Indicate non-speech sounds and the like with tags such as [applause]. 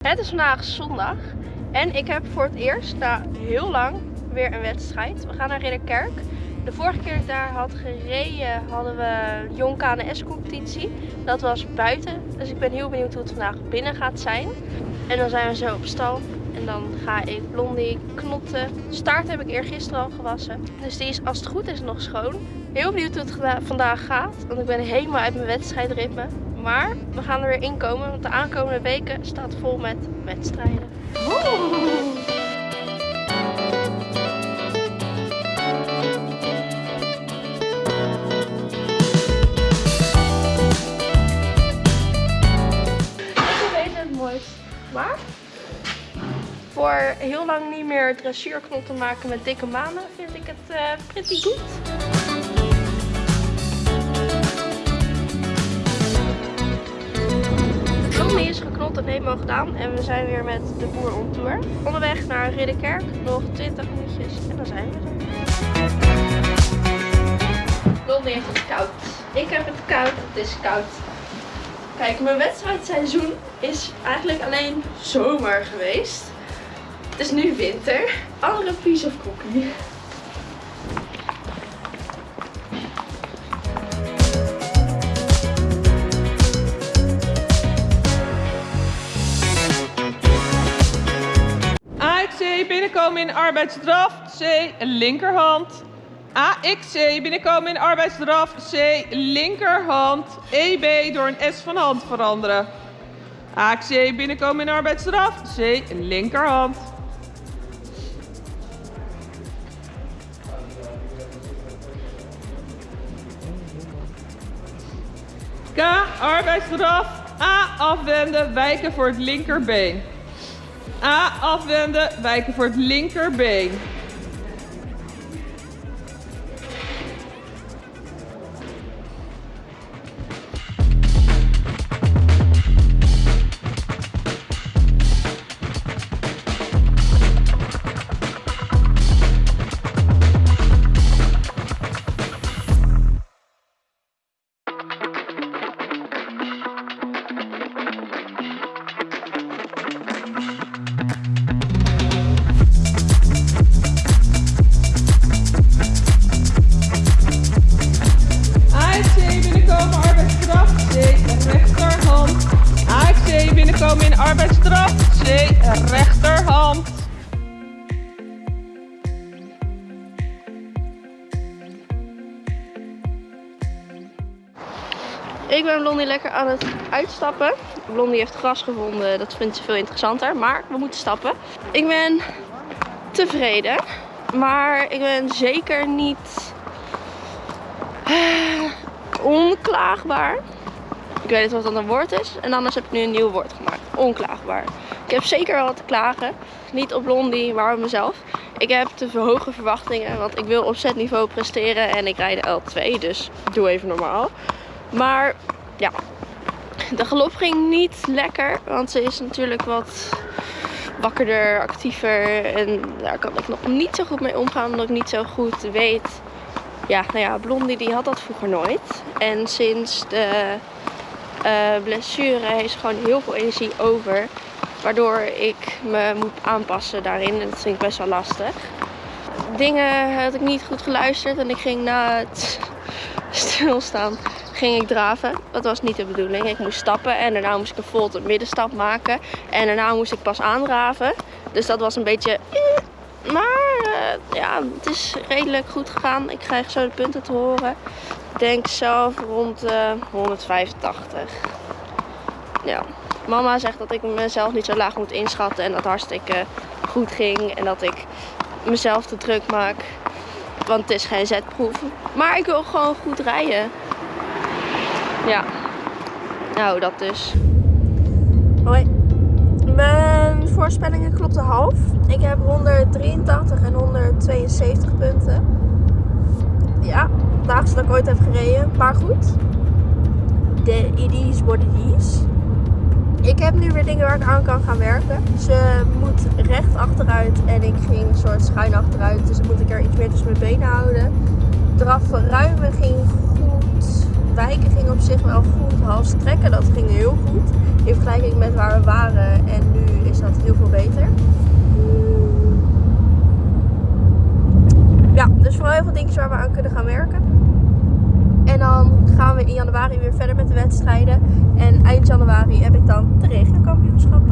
Het is vandaag zondag en ik heb voor het eerst na heel lang weer een wedstrijd. We gaan naar Ridderkerk. De vorige keer dat ik daar had gereden hadden we Jong KNS competitie. Dat was buiten, dus ik ben heel benieuwd hoe het vandaag binnen gaat zijn. En dan zijn we zo op stal en dan ga ik Blondie knotten. Staart heb ik eergisteren al gewassen, dus die is als het goed is nog schoon. Heel benieuwd hoe het vandaag gaat, want ik ben helemaal uit mijn wedstrijdritme. Maar we gaan er weer in komen, want de aankomende weken staat vol met wedstrijden. Maar voor heel lang niet meer dressuurknotten maken met dikke manen vind ik het uh, pretty goed. Tommy is geknot en helemaal gedaan en we zijn weer met de boer on tour. Onderweg naar Ridderkerk, nog 20 minuutjes en dan zijn we er. Blondie heeft het koud. Ik heb het koud, het is koud. Kijk, mijn wedstrijdseizoen is eigenlijk alleen zomer geweest. Het is nu winter. Andere piece of cookie. Binnenkomen in arbeidsdraf. C linkerhand. AXC binnenkomen in arbeidsdraf. C linkerhand. EB door een S van hand veranderen. AXC binnenkomen in arbeidsdraf. C linkerhand. K arbeidsdraf. A afwenden, wijken voor het linkerbeen. A afwenden, wijken voor het linkerbeen. Binnenkomen in arbeidsstraf. C rechterhand. Ik ben Blondie lekker aan het uitstappen. Blondie heeft gras gevonden, dat vindt ze veel interessanter. Maar we moeten stappen. Ik ben tevreden. Maar ik ben zeker niet eh, onklaagbaar. Ik weet niet wat dat een woord is. En anders heb ik nu een nieuw woord gemaakt. Onklaagbaar. Ik heb zeker wat te klagen. Niet op Blondie, maar op mezelf. Ik heb te hoge verwachtingen, want ik wil op setniveau presteren en ik rijd de L2, dus doe even normaal. Maar ja, de galop ging niet lekker, want ze is natuurlijk wat wakkerder, actiever. En daar kan ik nog niet zo goed mee omgaan, omdat ik niet zo goed weet. Ja, nou ja, Blondie die had dat vroeger nooit. En sinds de eh, blessure ze gewoon heel veel energie over. Waardoor ik me moet aanpassen daarin. En dat vind ik best wel lastig. Dingen had ik niet goed geluisterd en ik ging na het [laughs] stilstaan ging ik draven. Dat was niet de bedoeling. Ik moest stappen en daarna moest ik een volte middenstap maken. En daarna moest ik pas aandraven. Dus dat was een beetje... Maar eh, ja, het is redelijk goed gegaan. Ik krijg zo de punten te horen. Ik denk zelf rond eh 185. Ja. Mama zegt dat ik mezelf niet zo laag moet inschatten. En dat hartstikke goed ging. En dat ik mezelf te druk maak. Want het is geen zetproef. Maar ik wil gewoon goed rijden. Ja. Nou, dat dus. Hoi. Voorspellingen klopten half. Ik heb 183 en 172 punten. Ja, het laagste dat ik ooit heb gereden. Maar goed. De it is what it is. Ik heb nu weer dingen waar ik aan kan gaan werken. Ze moet recht achteruit en ik ging een soort schuin achteruit. Dus dan moet ik er iets meer tussen mijn benen houden. Draf ruimen ging. Wijken ging op zich wel goed. Hals trekken, dat ging heel goed. In vergelijking met waar we waren en nu is dat heel veel beter. Ja, dus vooral heel veel dingen waar we aan kunnen gaan werken. En dan gaan we in januari weer verder met de wedstrijden. En eind januari heb ik dan de regenkampioenschap.